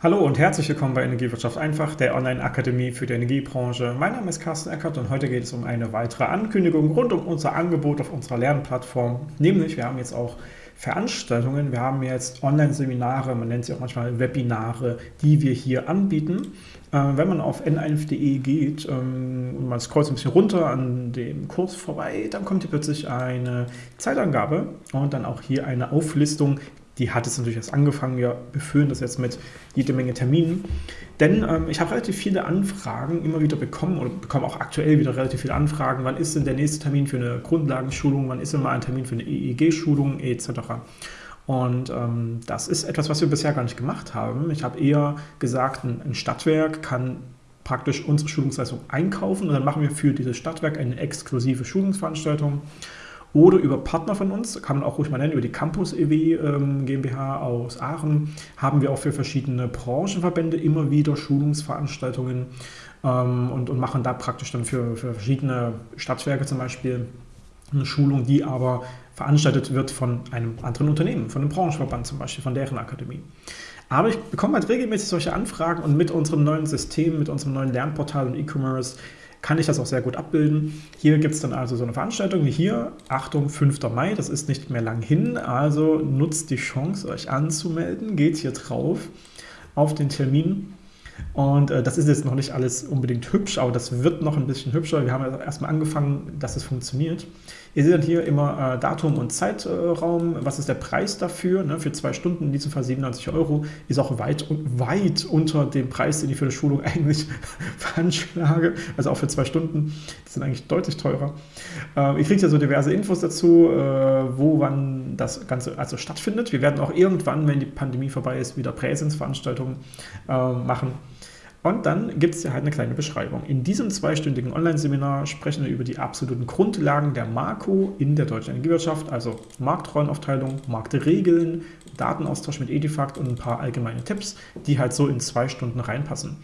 Hallo und herzlich willkommen bei Energiewirtschaft einfach, der Online-Akademie für die Energiebranche. Mein Name ist Carsten Eckert und heute geht es um eine weitere Ankündigung rund um unser Angebot auf unserer Lernplattform. Nämlich, wir haben jetzt auch Veranstaltungen, wir haben jetzt Online-Seminare, man nennt sie auch manchmal Webinare, die wir hier anbieten. Äh, wenn man auf n1.de geht ähm, und man scrollt ein bisschen runter an dem Kurs vorbei, dann kommt hier plötzlich eine Zeitangabe und dann auch hier eine Auflistung die hat es natürlich erst angefangen. Wir befüllen das jetzt mit jede Menge Terminen. Denn ähm, ich habe relativ viele Anfragen immer wieder bekommen oder bekomme auch aktuell wieder relativ viele Anfragen. Wann ist denn der nächste Termin für eine Grundlagenschulung? Wann ist denn mal ein Termin für eine EEG-Schulung etc.? Und ähm, das ist etwas, was wir bisher gar nicht gemacht haben. Ich habe eher gesagt, ein, ein Stadtwerk kann praktisch unsere Schulungsleistung einkaufen und dann machen wir für dieses Stadtwerk eine exklusive Schulungsveranstaltung oder über Partner von uns, kann man auch ruhig mal nennen, über die Campus EW ähm, GmbH aus Aachen, haben wir auch für verschiedene Branchenverbände immer wieder Schulungsveranstaltungen ähm, und, und machen da praktisch dann für, für verschiedene Stadtwerke zum Beispiel eine Schulung, die aber veranstaltet wird von einem anderen Unternehmen, von einem Branchenverband zum Beispiel, von deren Akademie. Aber ich bekomme halt regelmäßig solche Anfragen und mit unserem neuen System, mit unserem neuen Lernportal und E-Commerce kann ich das auch sehr gut abbilden. Hier gibt es dann also so eine Veranstaltung wie hier, Achtung, 5. Mai, das ist nicht mehr lang hin, also nutzt die Chance, euch anzumelden, geht hier drauf auf den Termin und äh, das ist jetzt noch nicht alles unbedingt hübsch, aber das wird noch ein bisschen hübscher. Wir haben ja erstmal angefangen, dass es funktioniert. Ihr seht dann hier immer äh, Datum und Zeitraum. Was ist der Preis dafür? Ne? Für zwei Stunden, in diesem Fall 97 Euro, ist auch weit, weit unter dem Preis, den ich für die Schulung eigentlich veranschlage. Also auch für zwei Stunden. Die sind eigentlich deutlich teurer. Äh, ihr kriegt ja so diverse Infos dazu, äh, wo wann das Ganze also stattfindet. Wir werden auch irgendwann, wenn die Pandemie vorbei ist, wieder Präsenzveranstaltungen äh, machen. Und dann gibt es ja halt eine kleine Beschreibung. In diesem zweistündigen Online-Seminar sprechen wir über die absoluten Grundlagen der Marco in der deutschen Energiewirtschaft, also Marktrollenaufteilung, Marktregeln, Datenaustausch mit Edifact und ein paar allgemeine Tipps, die halt so in zwei Stunden reinpassen.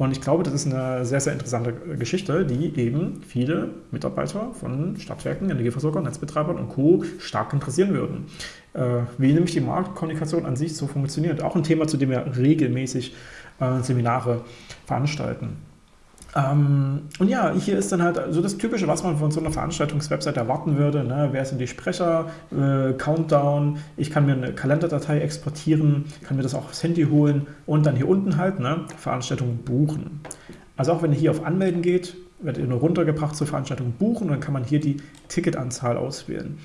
Und ich glaube, das ist eine sehr, sehr interessante Geschichte, die eben viele Mitarbeiter von Stadtwerken, Energieversorgern, Netzbetreibern und Co. stark interessieren würden. Äh, wie nämlich die Marktkommunikation an sich so funktioniert. Auch ein Thema, zu dem wir regelmäßig äh, Seminare veranstalten. Ähm, und ja, hier ist dann halt so das Typische, was man von so einer Veranstaltungswebsite erwarten würde. Ne? Wer sind die Sprecher? Äh, Countdown. Ich kann mir eine Kalenderdatei exportieren, kann mir das auch aufs Handy holen und dann hier unten halt ne, Veranstaltungen buchen. Also auch wenn ihr hier auf Anmelden geht, werdet ihr nur runtergebracht zur Veranstaltung buchen und dann kann man hier die Ticketanzahl auswählen.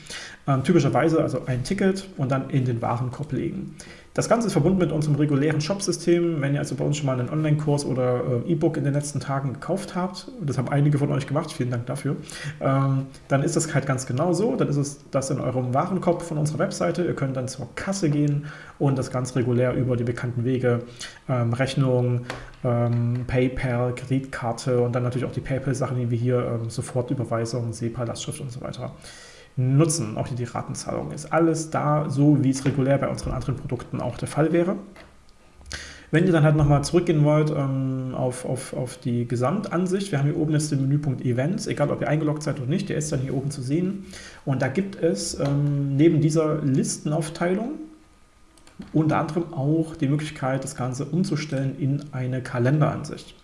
Ähm, typischerweise also ein Ticket und dann in den Warenkorb legen. Das Ganze ist verbunden mit unserem regulären Shop-System. Wenn ihr also bei uns schon mal einen Online-Kurs oder äh, E-Book in den letzten Tagen gekauft habt, das haben einige von euch gemacht, vielen Dank dafür, ähm, dann ist das halt ganz genau so. Dann ist es das in eurem Warenkorb von unserer Webseite. Ihr könnt dann zur Kasse gehen und das ganz regulär über die bekannten Wege, ähm, Rechnung, ähm, PayPal, Kreditkarte und dann natürlich auch die PayPal-Sachen, die wir hier ähm, Sofortüberweisung, SEPA, Lastschrift und so weiter nutzen. Auch die Ratenzahlung ist alles da, so wie es regulär bei unseren anderen Produkten auch der Fall wäre. Wenn ihr dann halt nochmal zurückgehen wollt ähm, auf, auf, auf die Gesamtansicht, wir haben hier oben jetzt den Menüpunkt Events, egal ob ihr eingeloggt seid oder nicht, der ist dann hier oben zu sehen. Und da gibt es ähm, neben dieser Listenaufteilung unter anderem auch die Möglichkeit, das Ganze umzustellen in eine Kalenderansicht.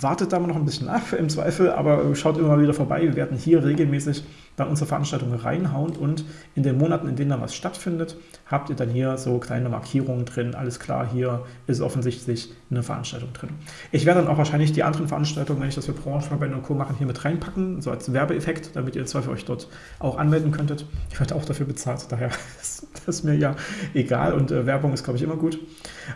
Wartet da mal noch ein bisschen ab im Zweifel, aber schaut immer wieder vorbei. Wir werden hier regelmäßig dann unsere Veranstaltungen reinhauen und in den Monaten, in denen dann was stattfindet, habt ihr dann hier so kleine Markierungen drin. Alles klar, hier ist offensichtlich eine Veranstaltung drin. Ich werde dann auch wahrscheinlich die anderen Veranstaltungen, wenn ich das für Branchenverbände und Co. machen, hier mit reinpacken, so als Werbeeffekt, damit ihr im Zweifel euch dort auch anmelden könntet. Ich werde auch dafür bezahlt, daher ist das mir ja egal und äh, Werbung ist, glaube ich, immer gut.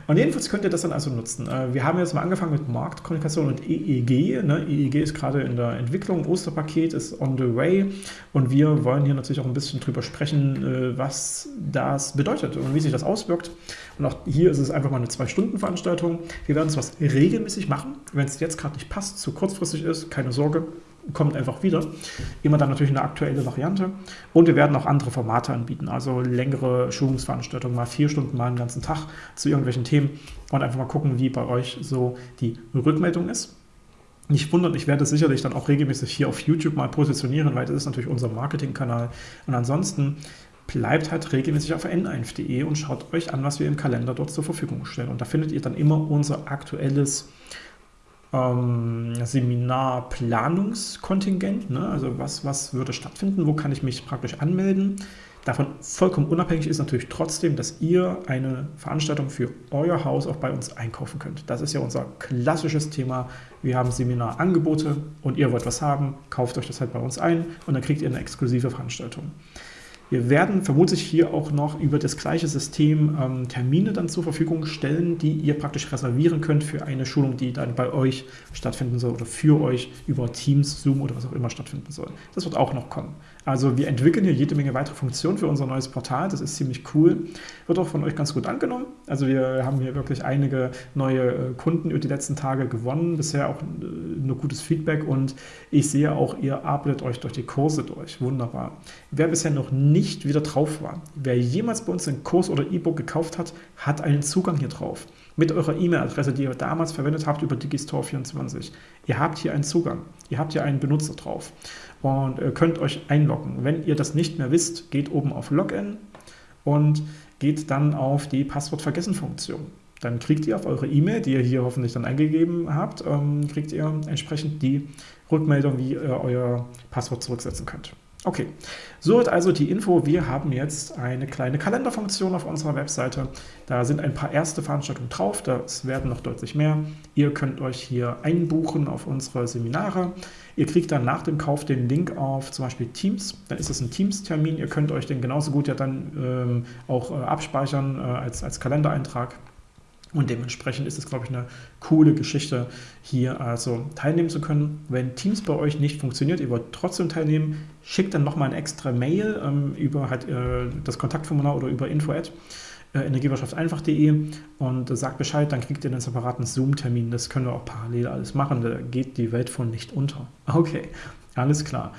Und jedenfalls könnt ihr das dann also nutzen. Äh, wir haben jetzt mal angefangen mit Marktkommunikation und EEG. Ne? EEG ist gerade in der Entwicklung, Osterpaket ist on the way und wir wollen hier natürlich auch ein bisschen drüber sprechen, äh, was das bedeutet und wie sich das auswirkt. Und auch hier ist es einfach mal eine Zwei-Stunden-Veranstaltung. Wir werden was regelmäßig machen. Wenn es jetzt gerade nicht passt, zu kurzfristig ist, keine Sorge, kommt einfach wieder. Immer dann natürlich eine aktuelle Variante. Und wir werden auch andere Formate anbieten, also längere Schulungsveranstaltungen, mal vier Stunden, mal einen ganzen Tag zu irgendwelchen Themen und einfach mal gucken, wie bei euch so die Rückmeldung ist. Nicht wundern, ich werde sicherlich dann auch regelmäßig hier auf YouTube mal positionieren, weil das ist natürlich unser Marketingkanal. Und ansonsten bleibt halt regelmäßig auf n1.de und schaut euch an, was wir im Kalender dort zur Verfügung stellen. Und da findet ihr dann immer unser aktuelles ähm, Seminarplanungskontingent. Ne? Also was, was würde stattfinden, wo kann ich mich praktisch anmelden. Davon vollkommen unabhängig ist natürlich trotzdem, dass ihr eine Veranstaltung für euer Haus auch bei uns einkaufen könnt. Das ist ja unser klassisches Thema. Wir haben Seminarangebote und ihr wollt was haben, kauft euch das halt bei uns ein und dann kriegt ihr eine exklusive Veranstaltung. Wir werden vermutlich hier auch noch über das gleiche System ähm, Termine dann zur Verfügung stellen, die ihr praktisch reservieren könnt für eine Schulung, die dann bei euch stattfinden soll oder für euch über Teams, Zoom oder was auch immer stattfinden soll. Das wird auch noch kommen. Also wir entwickeln hier jede Menge weitere Funktionen für unser neues Portal. Das ist ziemlich cool. Wird auch von euch ganz gut angenommen. Also wir haben hier wirklich einige neue äh, Kunden über die letzten Tage gewonnen. Bisher auch äh, nur gutes Feedback und ich sehe auch, ihr arbeitet euch durch die Kurse durch. Wunderbar. Wer bisher noch nicht wieder drauf war. Wer jemals bei uns einen Kurs oder E-Book gekauft hat, hat einen Zugang hier drauf. Mit eurer E-Mail-Adresse, die ihr damals verwendet habt über Digistore24. Ihr habt hier einen Zugang. Ihr habt hier einen Benutzer drauf und könnt euch einloggen. Wenn ihr das nicht mehr wisst, geht oben auf Login und geht dann auf die Passwort-Vergessen-Funktion. Dann kriegt ihr auf eure E-Mail, die ihr hier hoffentlich dann eingegeben habt, ähm, kriegt ihr entsprechend die Rückmeldung, wie ihr euer Passwort zurücksetzen könnt. Okay, so hat also die Info. Wir haben jetzt eine kleine Kalenderfunktion auf unserer Webseite. Da sind ein paar erste Veranstaltungen drauf, das werden noch deutlich mehr. Ihr könnt euch hier einbuchen auf unsere Seminare. Ihr kriegt dann nach dem Kauf den Link auf zum Beispiel Teams. Dann ist es ein Teams-Termin. Ihr könnt euch den genauso gut ja dann ähm, auch äh, abspeichern äh, als, als Kalendereintrag. Und dementsprechend ist es, glaube ich, eine coole Geschichte, hier also teilnehmen zu können. Wenn Teams bei euch nicht funktioniert, ihr wollt trotzdem teilnehmen, schickt dann nochmal ein extra Mail ähm, über halt, äh, das Kontaktformular oder über info at äh, und sagt Bescheid, dann kriegt ihr einen separaten Zoom-Termin. Das können wir auch parallel alles machen, da geht die Welt von nicht unter. Okay, alles klar.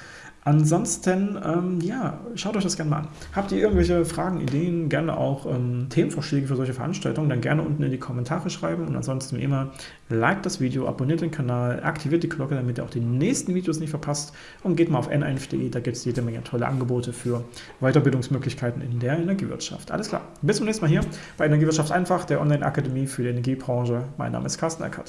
Ansonsten, ähm, ja, schaut euch das gerne mal an. Habt ihr irgendwelche Fragen, Ideen, gerne auch ähm, Themenvorschläge für solche Veranstaltungen, dann gerne unten in die Kommentare schreiben und ansonsten wie immer, liked das Video, abonniert den Kanal, aktiviert die Glocke, damit ihr auch die nächsten Videos nicht verpasst und geht mal auf n1.de, da gibt es jede Menge tolle Angebote für Weiterbildungsmöglichkeiten in der Energiewirtschaft. Alles klar, bis zum nächsten Mal hier bei Energiewirtschaft einfach, der Online-Akademie für die Energiebranche. Mein Name ist Carsten Eckert.